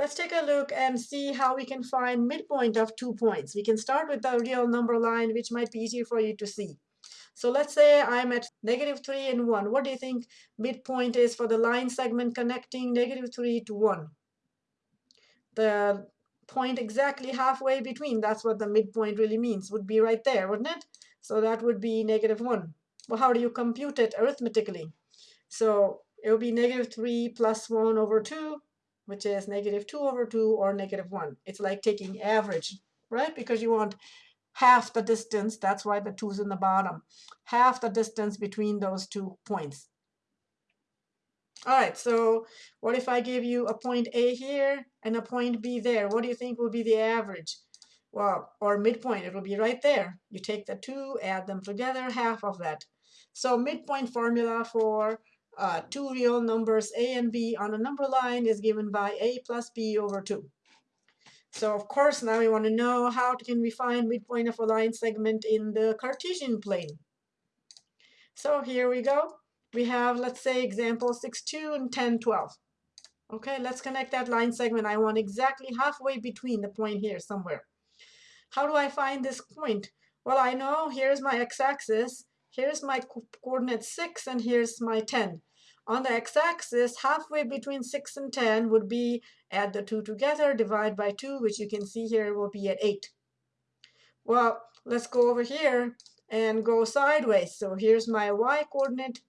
Let's take a look and see how we can find midpoint of two points. We can start with the real number line, which might be easier for you to see. So let's say I'm at negative 3 and 1. What do you think midpoint is for the line segment connecting negative 3 to 1? The point exactly halfway between, that's what the midpoint really means, would be right there, wouldn't it? So that would be negative 1. Well, how do you compute it arithmetically? So it would be negative 3 plus 1 over 2 which is negative 2 over 2 or negative 1. It's like taking average, right? Because you want half the distance, that's why the 2's in the bottom, half the distance between those two points. All right, so what if I give you a point A here and a point B there? What do you think will be the average? Well, or midpoint, it will be right there. You take the two, add them together, half of that. So midpoint formula for uh, two real numbers a and b on a number line is given by a plus b over 2. So of course now we want to know how can we find midpoint of a line segment in the Cartesian plane. So here we go. We have, let's say, example 6, 2 and 10, 12. Okay, let's connect that line segment. I want exactly halfway between the point here somewhere. How do I find this point? Well, I know here's my x-axis, here's my co coordinate 6, and here's my 10. On the x-axis, halfway between 6 and 10 would be add the two together, divide by 2, which you can see here will be at 8. Well, let's go over here and go sideways. So here's my y-coordinate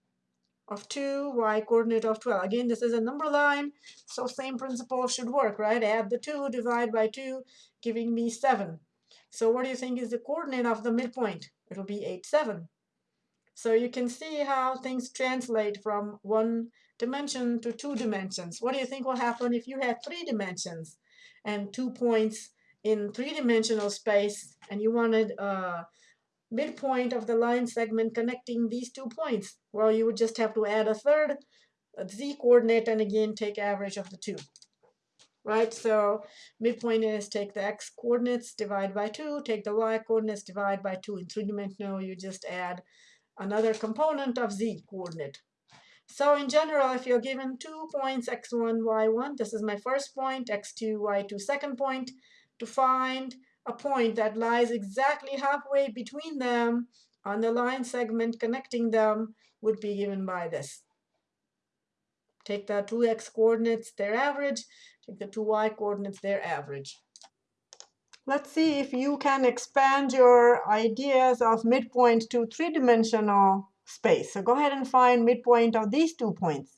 of 2, y-coordinate of 12. Again, this is a number line, so same principle should work, right? Add the 2, divide by 2, giving me 7. So what do you think is the coordinate of the midpoint? It'll be 8, 7. So you can see how things translate from one dimension to two dimensions. What do you think will happen if you had three dimensions and two points in three-dimensional space and you wanted a midpoint of the line segment connecting these two points? Well, you would just have to add a third a z-coordinate and again take average of the two. Right, so midpoint is take the x coordinates, divide by 2, take the y coordinates, divide by 2. In three-dimensional, you just add another component of z coordinate. So in general, if you're given two points, x1, y1, this is my first point, x2, y2, second point, to find a point that lies exactly halfway between them on the line segment connecting them would be given by this. Take the two x coordinates, their average, take the two y coordinates, their average. Let's see if you can expand your ideas of midpoint to three-dimensional space. So go ahead and find midpoint of these two points.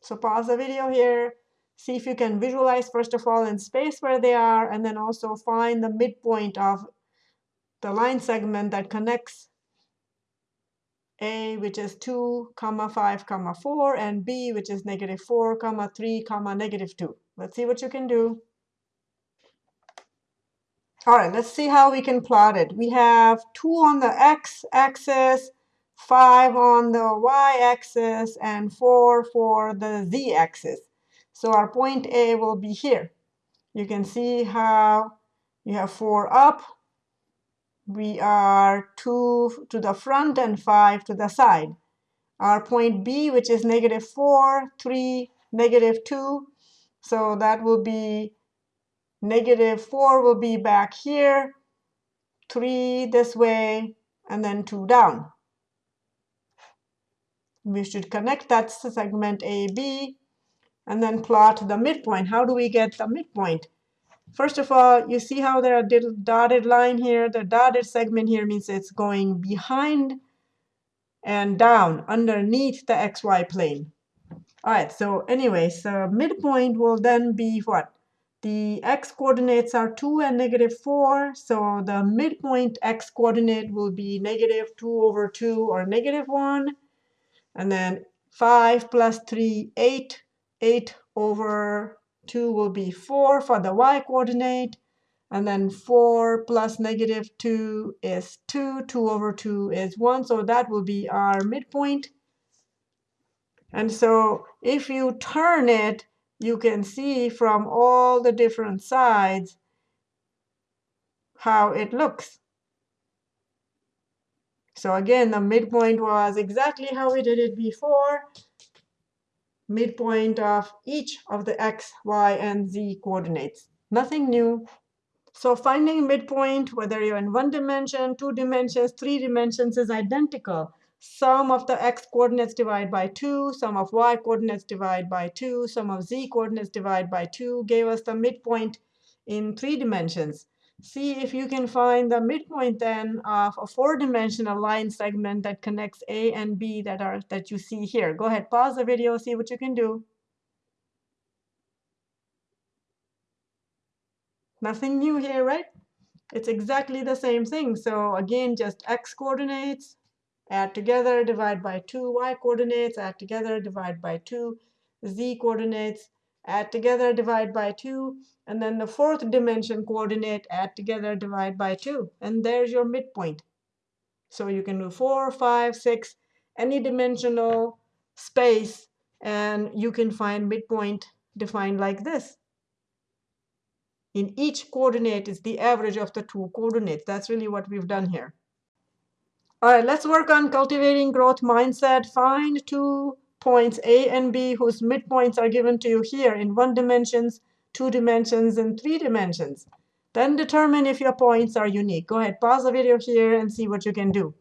So pause the video here. See if you can visualize, first of all, in space where they are, and then also find the midpoint of the line segment that connects a, which is 2, comma 5, comma 4, and b, which is negative 4, comma 3, comma negative 2. Let's see what you can do. All right, let's see how we can plot it. We have 2 on the x-axis, 5 on the y-axis, and 4 for the z-axis. So our point A will be here. You can see how you have 4 up. We are 2 to the front and 5 to the side. Our point B, which is negative 4, 3, negative 2. So that will be Negative 4 will be back here, 3 this way, and then 2 down. We should connect that segment AB and then plot the midpoint. How do we get the midpoint? First of all, you see how there are dotted line here? The dotted segment here means it's going behind and down underneath the xy plane. All right, so anyway, so midpoint will then be what? The x coordinates are 2 and negative 4, so the midpoint x coordinate will be negative 2 over 2 or negative 1. And then 5 plus 3, 8. 8 over 2 will be 4 for the y coordinate. And then 4 plus negative 2 is 2. 2 over 2 is 1. So that will be our midpoint. And so if you turn it you can see from all the different sides how it looks. So again, the midpoint was exactly how we did it before. midpoint of each of the x, y, and z coordinates. Nothing new. So finding midpoint, whether you're in one dimension, two dimensions, three dimensions, is identical. Sum of the x coordinates divided by 2, sum of y coordinates divided by 2, sum of z coordinates divided by 2 gave us the midpoint in three dimensions. See if you can find the midpoint then of a four-dimensional line segment that connects A and B that are that you see here. Go ahead, pause the video, see what you can do. Nothing new here, right? It's exactly the same thing. So again, just x coordinates, add together, divide by 2, y coordinates, add together, divide by 2, z coordinates, add together, divide by 2, and then the fourth dimension coordinate, add together, divide by 2. And there's your midpoint. So you can do 4, 5, 6, any dimensional space, and you can find midpoint defined like this. In each coordinate is the average of the two coordinates. That's really what we've done here. All right, let's work on cultivating growth mindset. Find two points A and B whose midpoints are given to you here in one dimensions, two dimensions, and three dimensions. Then determine if your points are unique. Go ahead, pause the video here and see what you can do.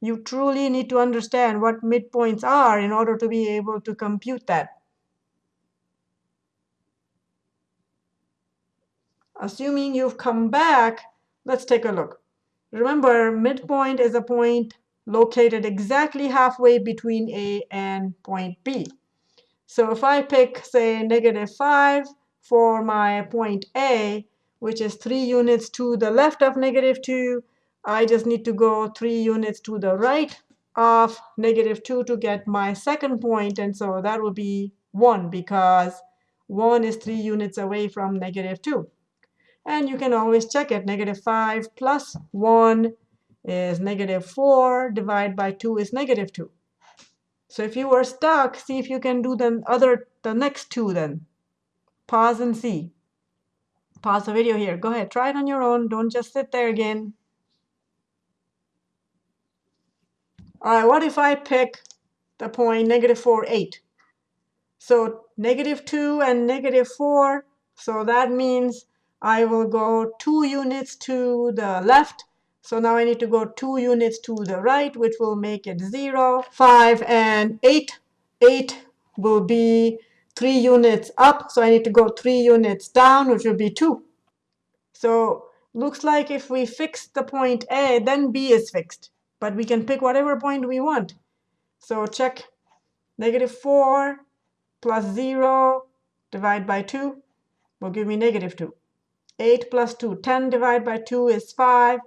You truly need to understand what midpoints are in order to be able to compute that. Assuming you've come back, let's take a look. Remember, midpoint is a point located exactly halfway between A and point B. So if I pick, say, negative 5 for my point A, which is 3 units to the left of negative 2, I just need to go 3 units to the right of negative 2 to get my second. And so that will be 1 because 1 is 3 units away from negative 2. And you can always check it. Negative 5 plus 1 is negative 4. Divide by 2 is negative 2. So if you were stuck, see if you can do the other, the next two then. Pause and see. Pause the video here. Go ahead, try it on your own. Don't just sit there again. All right, what if I pick the point negative 4, 8? So negative 2 and negative 4, so that means I will go two units to the left. So now I need to go two units to the right, which will make it 0, 5, and 8. 8 will be 3 units up. So I need to go 3 units down, which will be 2. So looks like if we fix the point A, then B is fixed. But we can pick whatever point we want. So check negative 4 plus 0 divide by 2 will give me negative 2. 8 plus 2. 10 divided by 2 is 5.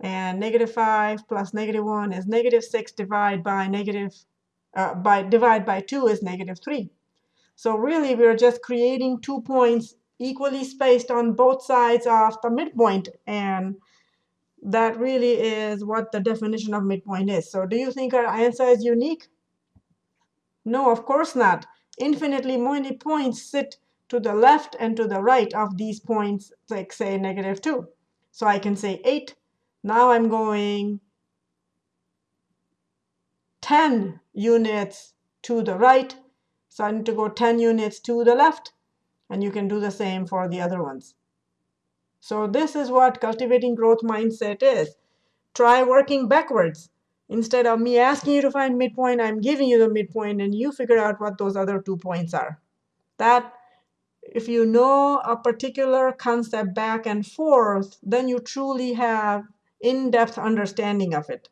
And negative 5 plus negative 1 is negative 6 divided by negative, uh, by divide by 2 is negative 3. So really, we're just creating two points equally spaced on both sides of the midpoint. And that really is what the definition of midpoint is. So do you think our answer is unique? No, of course not. Infinitely many points sit to the left and to the right of these points, like say negative 2. So I can say 8. Now I'm going 10 units to the right. So I need to go 10 units to the left. And you can do the same for the other ones. So this is what cultivating growth mindset is. Try working backwards. Instead of me asking you to find midpoint, I'm giving you the midpoint, and you figure out what those other two points are. That if you know a particular concept back and forth, then you truly have in-depth understanding of it.